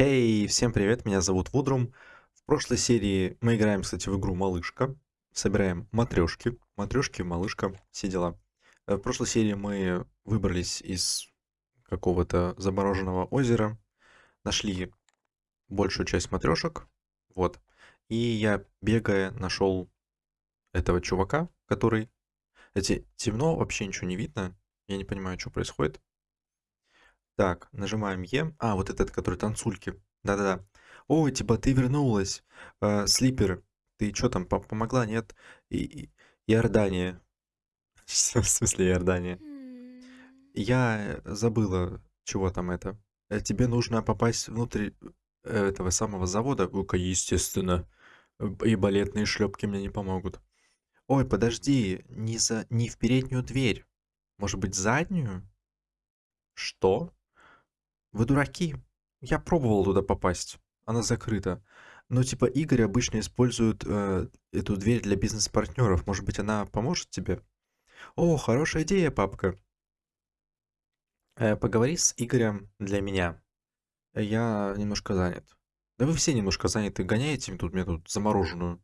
Эй, всем привет, меня зовут Вудрум. В прошлой серии мы играем, кстати, в игру Малышка. Собираем матрешки. Матрешки, малышка, все дела. Э, В прошлой серии мы выбрались из какого-то замороженного озера. Нашли большую часть матрешек. Вот. И я, бегая, нашел этого чувака, который... Эти темно, вообще ничего не видно. Я не понимаю, что происходит. Так, нажимаем Е. А, вот этот, который танцульки. Да-да-да. Ой, типа, ты вернулась. Э, Слипер, ты что там, по- помогла, нет? И, и- Иордания. В смысле Иордания? Я забыла, чего там это. Э, Тебе нужно попасть внутрь э, этого самого завода. Ну-ка, естественно. И балетные шлепки мне не помогут. Ой, подожди, не за, не в переднюю дверь. Может быть, заднюю? Что? Вы дураки. Я пробовал туда попасть. Она закрыта. Но типа Игорь обычно использует э, эту дверь для бизнес-партнеров. Может быть, она поможет тебе? О, хорошая идея, папка. Э, поговори с Игорем для меня. Я немножко занят. Да вы все немножко заняты. Гоняете тут мне тут замороженную.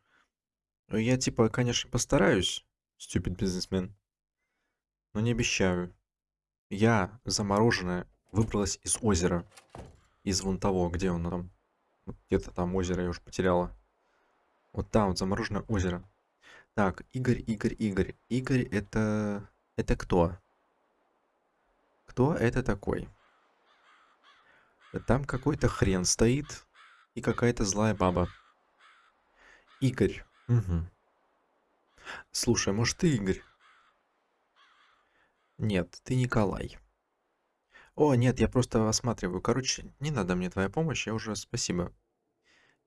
Ну, Я типа, конечно, постараюсь, стюпид бизнесмен, но не обещаю. Я, замороженная, выбралась из озера. Из вон того, где он там. Где-то там озеро я уже потеряла. Вот там вот замороженное озеро. Так, Игорь, Игорь, Игорь. Игорь это... Это кто? Кто это такой? Там какой-то хрен стоит и какая-то злая баба. Игорь. Мгм. Слушай, может ты Игорь? Нет, ты Николай. О, нет, я просто осматриваю. Короче, не надо мне твоя помощь, я уже спасибо.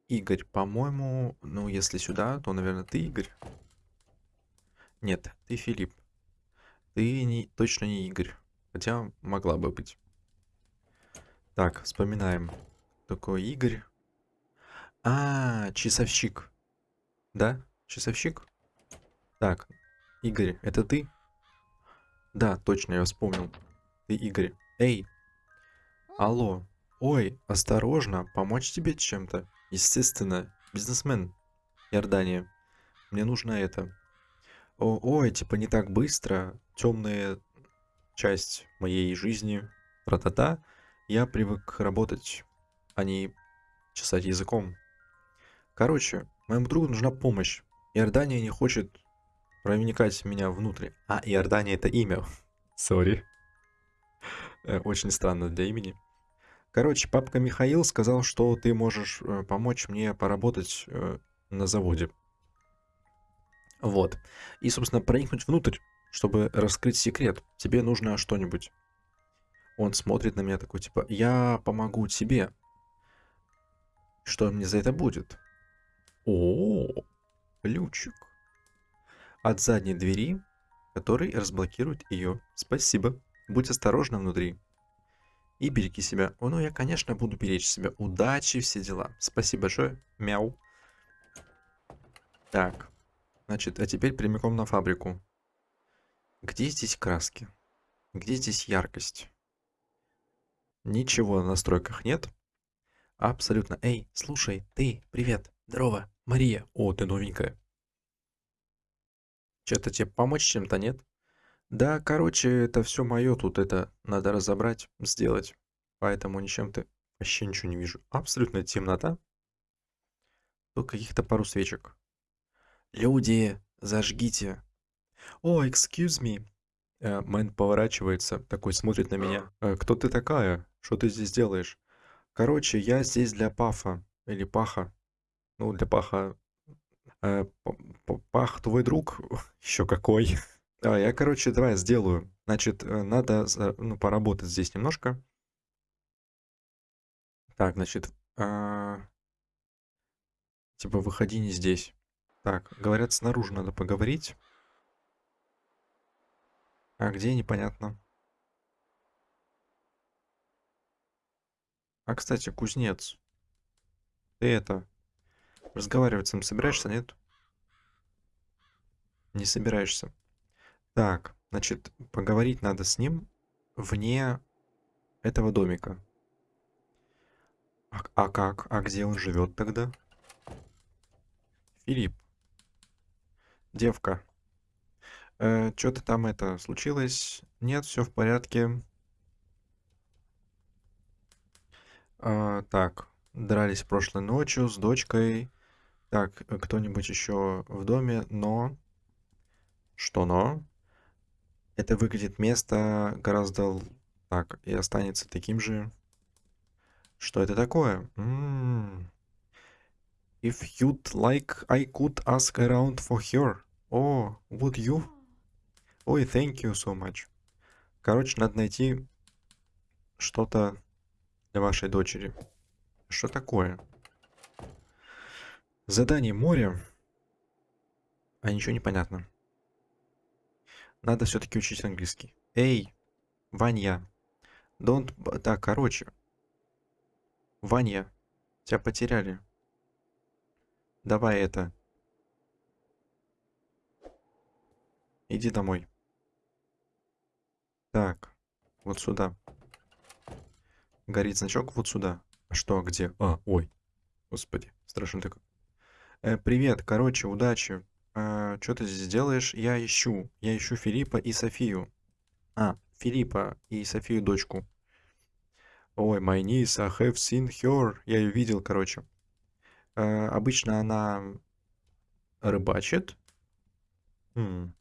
Игорь, по-моему, ну, если сюда, то, наверное, ты Игорь. Нет, ты Филипп. Ты не, точно не Игорь. Хотя могла бы быть. Так, вспоминаем. Такой Игорь. А, часовщик. Да? Часовщик? Так, Игорь, это ты? Да, точно, я вспомнил. Ты Игорь. Эй, алло. Ой, осторожно, помочь тебе чем-то? Естественно, бизнесмен. Иордания. Мне нужно это. О, ой, типа не так быстро. Темная часть моей жизни. Тра-та-та. Я привык работать, а не чесать языком. Короче, моему другу нужна помощь. Иордания не хочет проникать меня внутрь. А, Иордания это имя. Сори. Э, Очень странно для имени. Короче, папка Михаил сказал, что ты можешь э, помочь мне поработать э, на заводе. Вот. И, собственно, проникнуть внутрь, чтобы раскрыть секрет. Тебе нужно что-нибудь. Он смотрит на меня такой, типа, я помогу тебе. Что мне за это будет? О, ключик. От задней двери, который разблокирует ее. Спасибо. Будь осторожна внутри. И береги себя. О, ну я, конечно, буду беречь себя. Удачи, все дела. Спасибо большое. Мяу. Так. Значит, а теперь прямиком на фабрику. Где здесь краски? Где здесь яркость? Ничего на настройках нет. Абсолютно. Эй, слушай, ты, привет. Здорово, Мария. О, ты новенькая. Что-то тебе помочь чем-то, нет? Да, короче, это все мое тут, это надо разобрать, сделать. Поэтому ничем ты вообще ничего не вижу. Абсолютно темнота. Только каких-то пару свечек. Люди, зажгите. О, excuse me. Э, Мэн поворачивается, такой смотрит на меня. «Э, Кто ты такая? Что ты здесь делаешь? Короче, я здесь для Пафа. Или Паха. Ну, для Паха. Э, Пах, твой друг? Еще какой. А, я, короче, давай сделаю. Значит, э, надо ну, поработать здесь немножко. Так, значит, а, типа, выходи не здесь. Так, говорят, снаружи надо поговорить. А где, непонятно. А, кстати, кузнец. Ты это, разговаривать с ним собираешься, нет? Не собираешься. Так, значит, поговорить надо с ним вне этого домика. А, а как? А где он живет тогда? Филипп. Девка. Э, Что-то там это случилось? Нет, все в порядке. А, так, дрались прошлой ночью с дочкой. Так, э, кто-нибудь еще в доме, но... Что но? Это выглядит место гораздо... Так, и останется таким же. Что это такое? М, If you'd like, I could ask around for her. О, would you? Ой, thank you so much. Короче, надо найти что-то для вашей дочери. Что такое? Задание море. А ничего не понятно. Надо все-таки учить английский. Эй, Ваня. Don't... Так, короче. Ваня, тебя потеряли. Давай это. Иди домой. Так, вот сюда. Горит значок вот сюда. А что, где? А, ой. Господи, страшно так. Э, привет, короче, удачи. Что ты здесь делаешь? Я ищу. Я ищу Филиппа и Софию. А, Филиппа и Софию дочку. Ой, my niece, I have seen her. Я ее видел, короче. Э, обычно она рыбачит. М,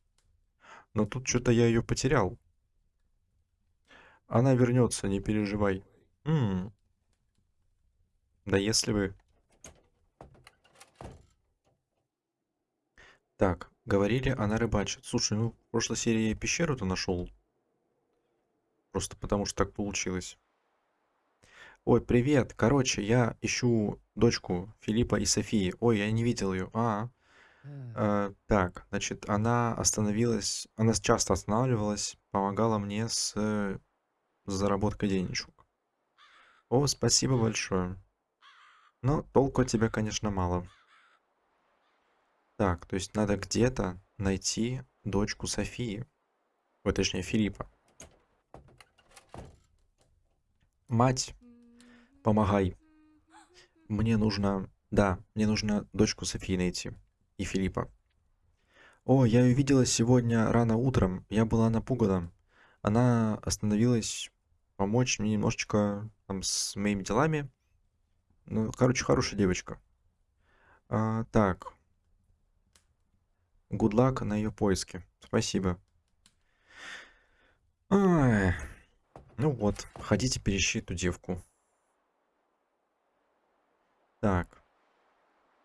Но тут что-то я ее потерял. Она вернется, не переживай. М, Да если бы... Так, говорили, она рыбачит. Слушай, ну, в прошлой серии я пещеру-то нашел. Просто потому что так получилось. Ой, привет. Короче, я ищу дочку Филиппа и Софии. Ой, я не видел ее. А, э, так, значит, она остановилась, она часто останавливалась, помогала мне с э, заработкой денежек. О, спасибо большое. Но толку от тебя, конечно, мало. Так, то есть надо где-то найти дочку Софии. Ой, точнее, Филиппа. Мать, помогай. Мне нужно... Да, мне нужно дочку Софии найти. И Филиппа. О, я ее видела сегодня рано утром. Я была напугана. Она остановилась помочь мне немножечко там с моими делами. Ну, короче, хорошая девочка. А, так. Good luck на ее поиске. Спасибо. Ай. Ну вот, ходите, перещи эту девку. Так.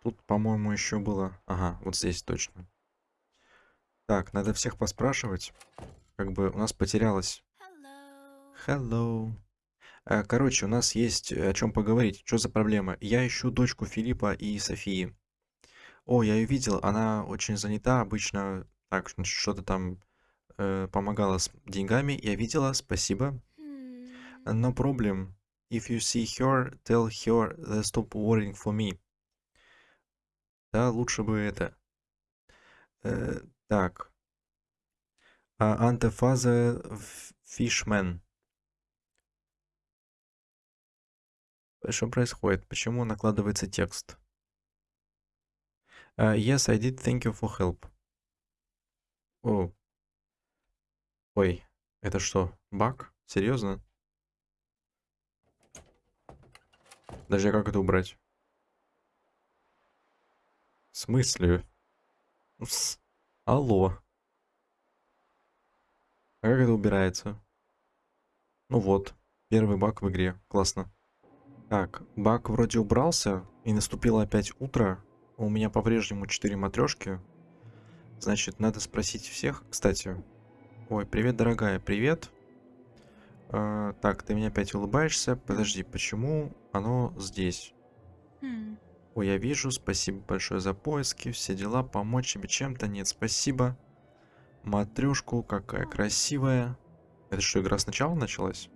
Тут, по-моему, еще было... Ага, вот здесь точно. Так, надо всех поспрашивать. Как бы у нас потерялось. Hello. Э, Короче, у нас есть о чем поговорить. Что за проблема? Я ищу дочку Филиппа и Софии. О, я ее видел. Она очень занята. Обычно так, что-то там э, помогала с деньгами. Я видела, спасибо. No problem. If you see her, tell her uh, stop worrying for me. Да, лучше бы это. Э, так. А, Антефаза Фишмен. Что происходит? Почему накладывается текст? А, yes, I did. Thank you for help. О. Ой, это что, баг? Серьезно? Даже как это убрать? В смысле? С- Алло. А как это убирается? Ну вот, первый баг в игре. Классно. Так, баг вроде убрался, и наступило опять утро. У меня по-прежнему 4 матрешки. Значит, надо спросить всех. Кстати, ой, привет, дорогая, привет. А, так, ты мне опять улыбаешься. Подожди, почему оно здесь? Ой, я вижу, спасибо большое за поиски, все дела, помочь тебе чем-то, нет, спасибо. Матрешку, какая красивая. Это что, игра сначала началась?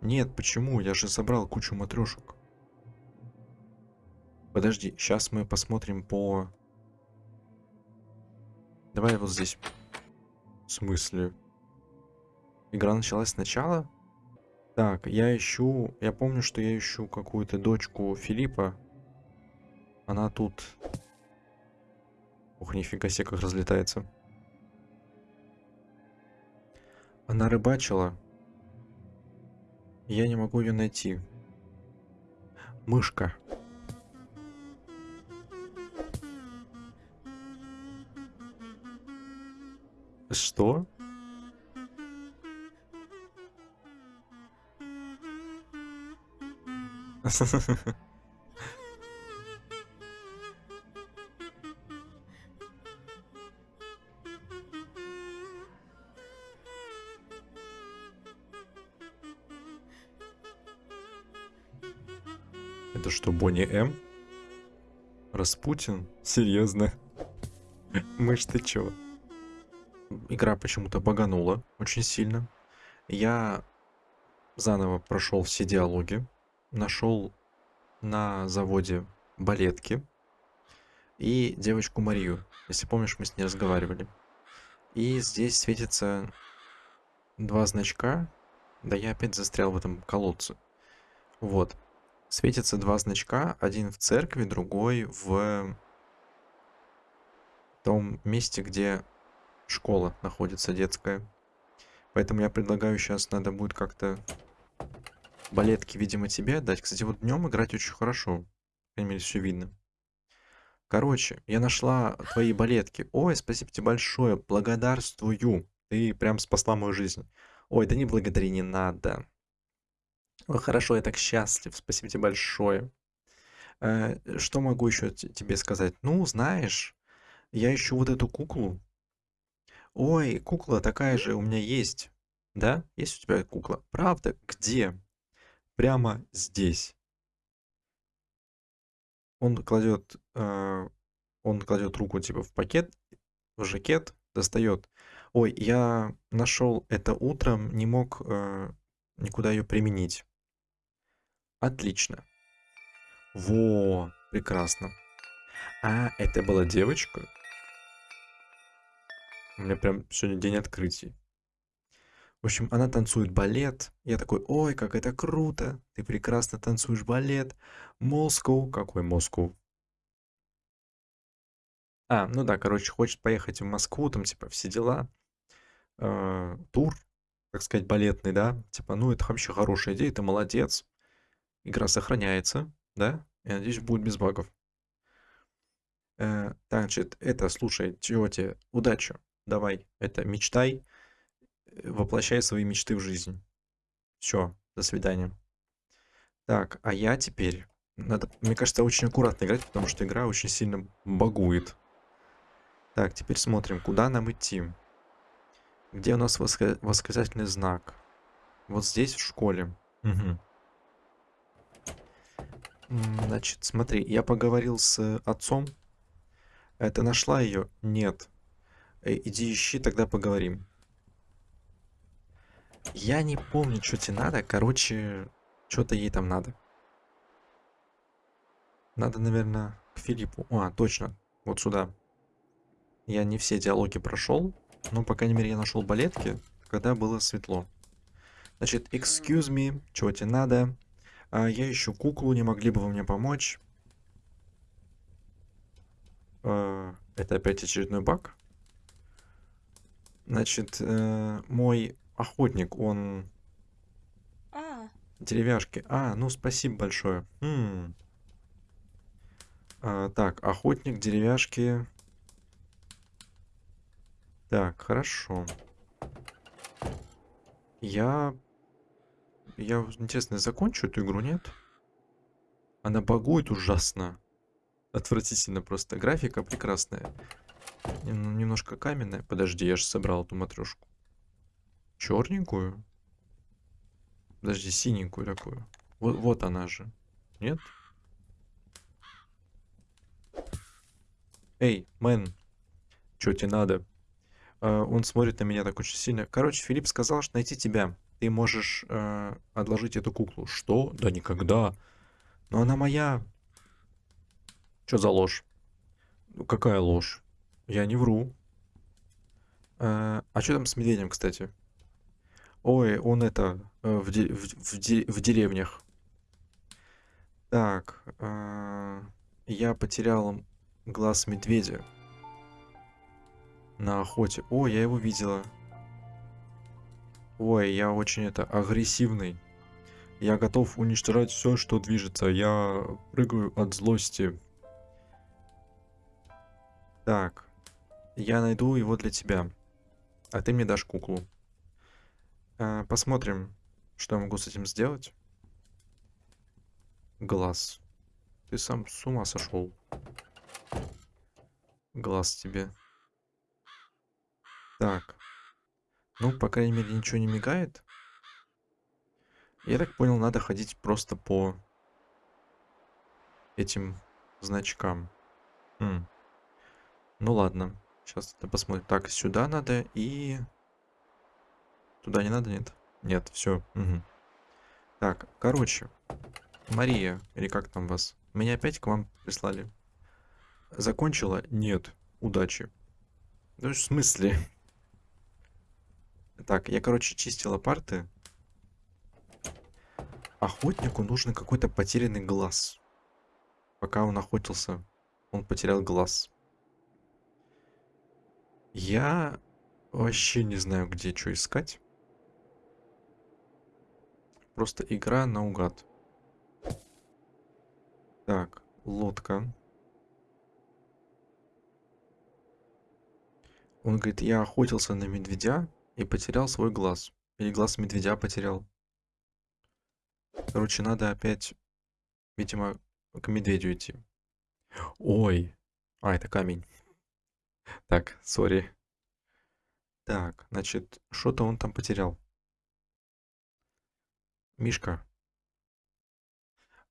Нет, почему? Я же собрал кучу матрешек. Подожди, сейчас мы посмотрим по... Давай вот здесь. В смысле? Игра началась сначала? Так, я ищу... Я помню, что я ищу какую-то дочку Филиппа. Она тут... Ух, нифига себе, как разлетается. Она рыбачила. Я не могу ее найти. Мышка. Что? Это что, Бонни М? Распутин? Серьезно? Мышь, ты чё? Игра почему-то баганула очень сильно. Я заново прошел все диалоги, нашел на заводе балетки и девочку Марию. Если помнишь, мы с ней разговаривали. И здесь светится два значка. Да я опять застрял в этом колодце. Вот. Светятся два значка. Один в церкви, другой в том месте, где школа находится детская. Поэтому я предлагаю сейчас надо будет как-то балетки, видимо, тебе отдать. Кстати, вот днем играть очень хорошо. По крайней мере, все видно. Короче, я нашла твои балетки. Ой, спасибо тебе большое. Благодарствую. Ты прям спасла мою жизнь. Ой, да не благодари, не надо. Ой, хорошо, я так счастлив. Спасибо тебе большое. Э, что могу еще тебе сказать? Ну, знаешь, я ищу вот эту куклу. Ой, кукла такая же у меня есть. Да? Есть у тебя кукла? Правда? Где? Прямо здесь. Он кладет, э, он кладет руку типа в пакет, в жакет, достает. Ой, я нашел это утром, не мог э, никуда ее применить. Отлично. Во, прекрасно. А, это была девочка? У меня прям сегодня день открытий. В общем, она танцует балет. Я такой, ой, как это круто. Ты прекрасно танцуешь балет. Москву. Какой Москву? А, ну да, короче, хочет поехать в Москву, там, типа, все дела. Э, тур, так сказать, балетный, да. Типа, ну, это вообще хорошая идея, ты молодец. Игра сохраняется, да. Я надеюсь, будет без багов. Э, значит, это, слушай, тебе? Удачи. Давай, это, мечтай воплощай свои мечты в жизнь. Все, до свидания. Так, а я теперь... Надо, мне кажется, очень аккуратно играть, потому что игра очень сильно багует. Так, теперь смотрим, куда нам идти. Где у нас воск... восклицательный знак? Вот здесь, в школе. Угу. Значит, смотри, я поговорил с отцом. Это нашла ее? Нет. Э, иди ищи, тогда поговорим. Я не помню, что тебе надо. Короче, что-то ей там надо. Надо, наверное, к Филиппу. А, точно. Вот сюда. Я не все диалоги прошел. Но, по крайней мере, я нашел балетки, когда было светло. Значит, excuse me, чего тебе надо? А, я ищу куклу, не могли бы вы мне помочь? А, это опять очередной баг? Значит, э, мой охотник, он... А, Деревяшки. А, ну спасибо большое. М. А, так, охотник, деревяшки. Так, хорошо. Я... Я, интересно, закончу эту игру, нет? Она багует ужасно. Отвратительно просто. Графика прекрасная. Нем- Немножко каменная. Подожди, я же собрал эту матрешку. Черненькую? Подожди, синенькую такую. Вот, вот она же. Нет? Эй, мэн, что тебе надо? А, он смотрит на меня так очень сильно. Короче, Филипп сказал, что найти тебя. Ты можешь э, отложить эту куклу. Что? Да никогда. Но она моя. Что за ложь? Ну, какая ложь? Я не вру. Э, а что там с медведем, кстати? Ой, он это, э, в, де- в, в де- в деревнях. Так, а, я потерял глаз медведя на охоте. О, я его видела. Ой, я очень это агрессивный. Я готов уничтожать все, что движется. Я прыгаю от злости. Так, я найду его для тебя. А ты мне дашь куклу. А, посмотрим, что я могу с этим сделать. Глаз. Ты сам с ума сошел. Глаз тебе. Так. Ну, по крайней мере, ничего не мигает. Я так понял, надо ходить просто по этим значкам. М. Ну ладно. Сейчас это посмотрим. Так, сюда надо и... Туда не надо, нет? Нет, все. Так, короче. Мария, или как там вас? Меня опять к вам прислали. Закончила? Нет. Удачи. Ну, в смысле? Так, я, короче, чистила парты. Охотнику нужен какой-то потерянный глаз. Пока он охотился, он потерял глаз. Я вообще не знаю, где что искать. Просто игра наугад. Так, лодка. Он говорит, я охотился на медведя и потерял свой глаз. Или глаз медведя потерял. Короче, надо опять, видимо, к медведю идти. Ой. А, это камень. Так, сори. Так, значит, что-то он там потерял. Мишка.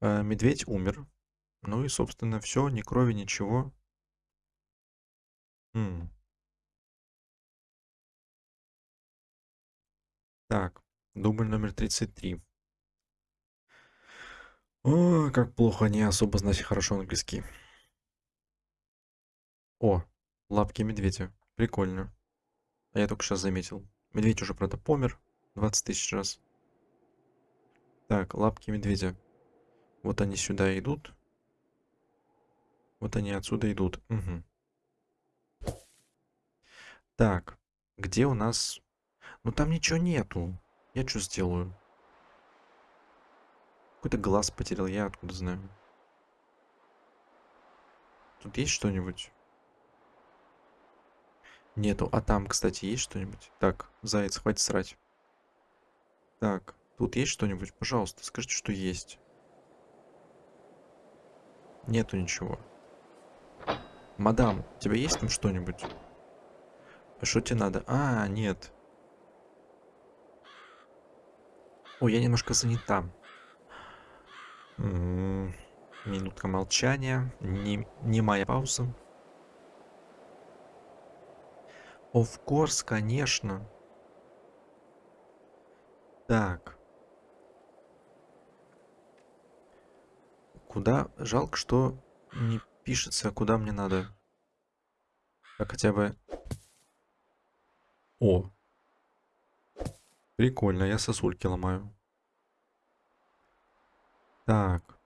Э, медведь умер. Ну и, собственно, все, ни крови, ничего. М. Так, дубль номер 33. О, как плохо, не особо знать хорошо английский. О, лапки медведя. Прикольно. А я только сейчас заметил. Медведь уже, правда, помер 20 тысяч раз. Так, лапки медведя. Вот они сюда идут. Вот они отсюда идут. Угу. Так, где у нас... Ну там ничего нету. Я что сделаю? Какой-то глаз потерял, я откуда знаю. Тут есть что-нибудь? Нету. А там, кстати, есть что-нибудь? Так, заяц, хватит срать. Так, тут есть что-нибудь? Пожалуйста, скажите, что есть. Нету ничего. Мадам, у тебя есть там что-нибудь? А что тебе надо? А, нет. Ой, я немножко занята. М, Минутка молчания. Не, не моя пауза. Of course, конечно. Так. Куда? Жалко, что не пишется, куда мне надо. Так хотя бы... О. Прикольно, я сосульки ломаю. Так.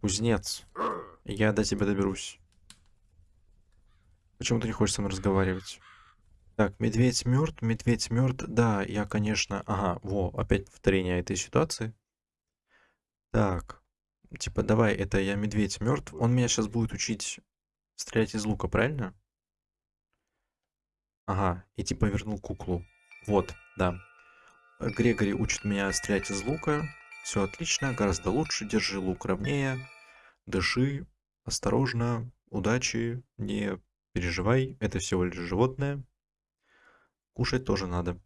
Кузнец. Я до тебя доберусь. Почему ты не хочешь со мной разговаривать? Так, медведь мертв, медведь мертв. Да, я, конечно... Ага, во, опять повторение этой ситуации. Так, типа, давай, это я медведь мертв. Он меня сейчас будет учить стрелять из лука, правильно? Ага, и типа вернул куклу. Вот, да. Грегори учит меня стрелять из лука. Все отлично, гораздо лучше. Держи лук ровнее. Дыши, осторожно, удачи, не переживай, это всего лишь животное. Кушать тоже надо.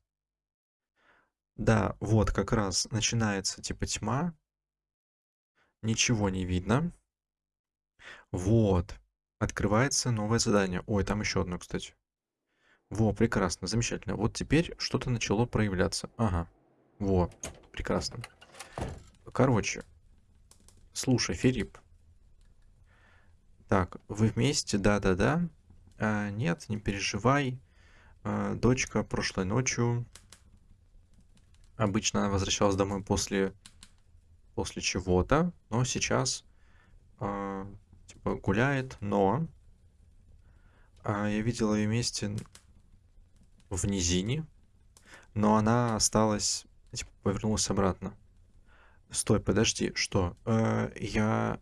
Да, вот как раз начинается типа тьма. Ничего не видно. Вот. Открывается новое задание. Ой, там еще одно, кстати. Во, прекрасно, замечательно. Вот теперь что-то начало проявляться. Ага. Во, прекрасно. Короче. Слушай, Филипп. Так, вы вместе? Да-да-да. А, нет, не переживай. э, дочка прошлой ночью. Обычно она возвращалась домой после, после чего-то, но сейчас э, типа гуляет, но а, я видел ее вместе в низине, но она осталась, типа, повернулась обратно. Стой, подожди, что? Э, я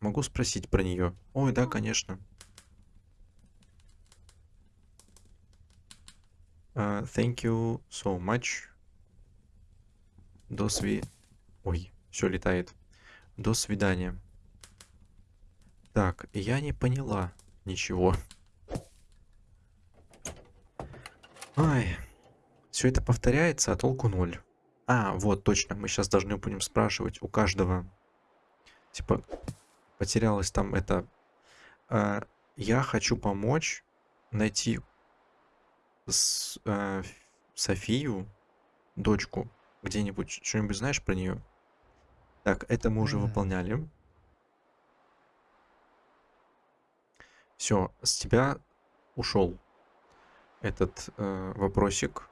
могу спросить про нее? Ой, да, конечно. Uh, thank you so much. До сви... Ой, все летает. До свидания. Так, я не поняла ничего. Ай, все это повторяется, а толку ноль. А, вот, точно, мы сейчас должны будем спрашивать у каждого. Типа, потерялась там это... Э, я хочу помочь найти с, э, Софию, дочку, где-нибудь. Что-нибудь знаешь про нее? Так, это мы уже выполняли. Все, с тебя ушел этот э, вопросик.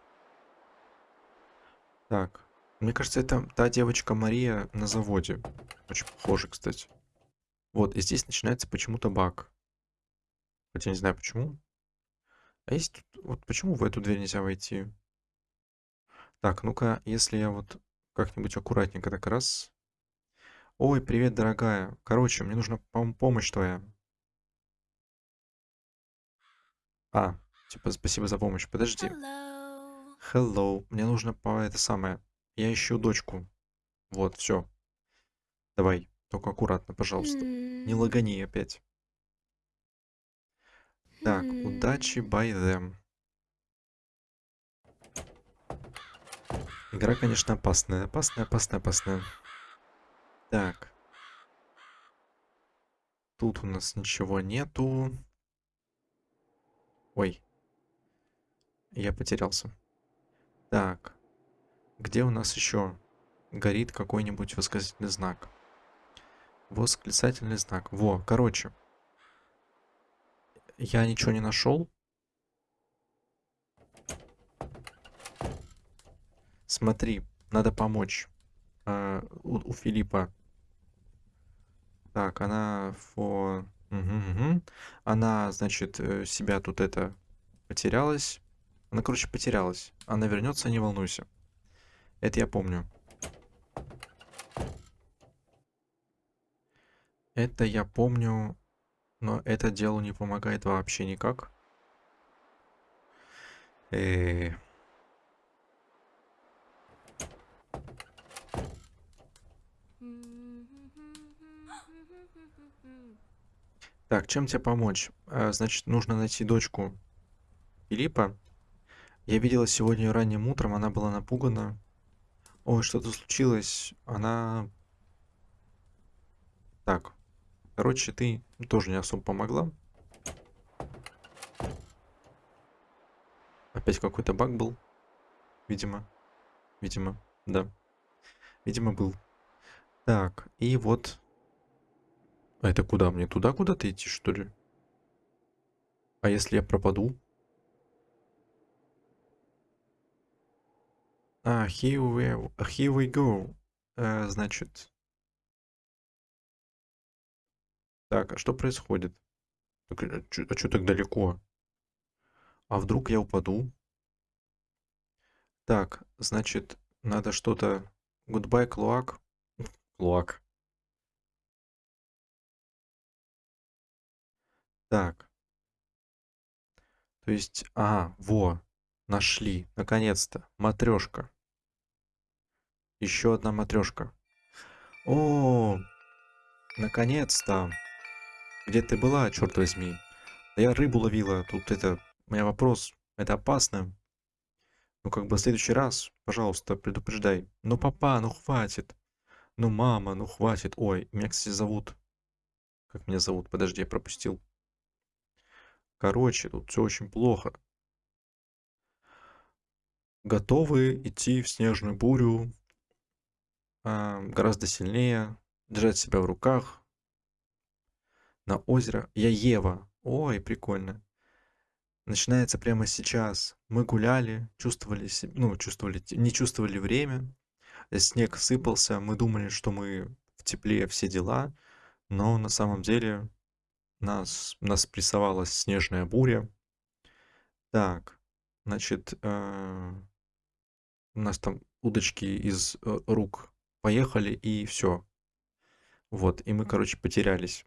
Так, мне кажется, это та девочка Мария на заводе. Очень похоже, кстати. Вот, и здесь начинается почему-то баг. Хотя не знаю почему. А есть тут... Вот почему в эту дверь нельзя войти? Так, ну-ка, если я вот как-нибудь аккуратненько так раз... Ой, привет, дорогая. Короче, мне нужна пом помощь твоя. А, типа, спасибо за помощь. Подожди. Hello. Hello. Мне нужно по это самое. Я ищу дочку. Вот, все. Давай, только аккуратно, пожалуйста. Не М, лагани опять. Так, удачи, by them. Игра, конечно, опасная. Опасная, опасная, опасная. Так. Тут у нас ничего нету. Ой. Я потерялся. Так. Где у нас еще горит какой-нибудь восклицательный знак? Восклицательный знак. Во, короче. Я ничего не нашел. Смотри, надо помочь. А, у, у Филиппа. Так, она фо... Мгм, мгм. Она, значит, э, себя тут это потерялась. Она, короче, потерялась. Она вернется, не волнуйся. Это я помню. Это я помню, но это делу не помогает вообще никак. Э, Так, чем тебе помочь? А, Значит, нужно найти дочку Филиппа. Я видела сегодня ранним утром, она была напугана. Ой, что-то случилось. Она... Так, короче, ты тоже не особо помогла. Опять какой-то баг был. Видимо. Видимо, да. Видимо, был. Так, и вот... А это куда? Мне туда куда-то идти, что ли? А если я пропаду? А, here we, here we go. Э, значит... Так, а что происходит? Так, а что так далеко? А вдруг я упаду? Так, значит, надо что-то... Goodbye, Клуак. Клуак. Так, то есть... А, во, нашли, наконец-то. Матрешка. Еще одна матрешка. О, наконец-то. Где ты была, черт возьми? Да я рыбу ловила. Тут это... У меня вопрос. Это опасно. Ну, как бы в следующий раз, пожалуйста, предупреждай. Ну, папа, ну хватит. Ну, мама, ну хватит. Ой, меня, кстати, зовут... Как меня зовут? Подожди, я пропустил. Короче, тут все очень плохо. Готовы идти в снежную бурю. а, гораздо сильнее. Держать себя в руках. На озеро. Я Ева. Ой, прикольно. начинается прямо сейчас. Мы гуляли, чувствовали ну, чувствовали не чувствовали время. Снег сыпался, мы думали, что мы в тепле, все дела, но на самом деле нас нас прессовала снежная буря. Так, значит, э, у нас там удочки из, э, рук поехали, и всё. Вот, и мы, короче, потерялись.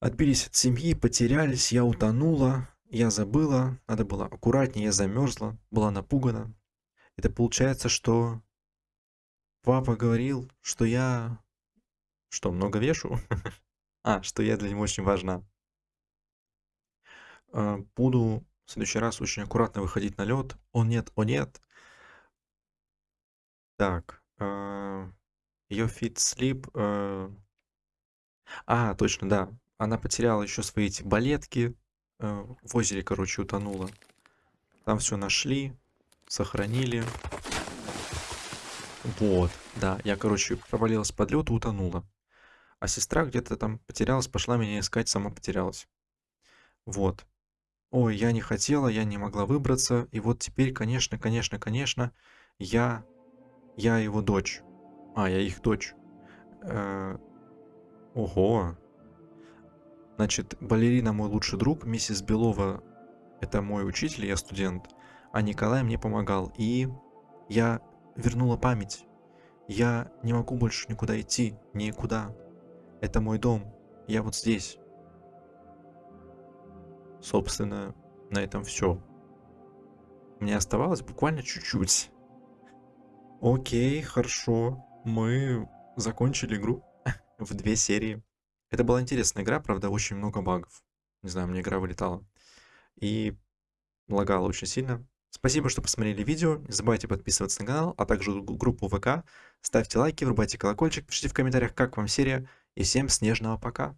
Отбились от семьи, потерялись, я утонула, я забыла, надо было аккуратнее, я замерзла, была напугана. Это получается, что папа говорил, что я что, много вешу? А, что я для него очень важна. Э, буду в следующий раз очень аккуратно выходить на лед. О нет, о нет. Так, э, Your feet slip. Э. А, точно, да. Она потеряла еще свои эти балетки. Э, в озере, короче, утонула. Там все нашли, сохранили. Вот, да. Я, короче, провалилась под лед и утонула. А сестра где-то там потерялась, пошла меня искать, сама потерялась. Вот. Ой, я не хотела, я не могла выбраться. И вот теперь, конечно, конечно, конечно, я... Я его дочь. А, я их дочь. Э, ого. Значит, балерина мой лучший друг, миссис Белова это мой учитель, я студент, а Николай мне помогал. И я вернула память. Я не могу больше никуда идти, никуда. Это мой дом. Я вот здесь. Собственно, на этом все. Мне оставалось буквально чуть-чуть. Окей, хорошо. Мы закончили игру в две серии. Это была интересная игра, правда, очень много багов. Не знаю, мне игра вылетала. И лагала очень сильно. Спасибо, что посмотрели видео. Не забывайте подписываться на канал, а также группу ВК. Ставьте лайки, врубайте колокольчик, пишите в комментариях, как вам серия. И всем снежного пока.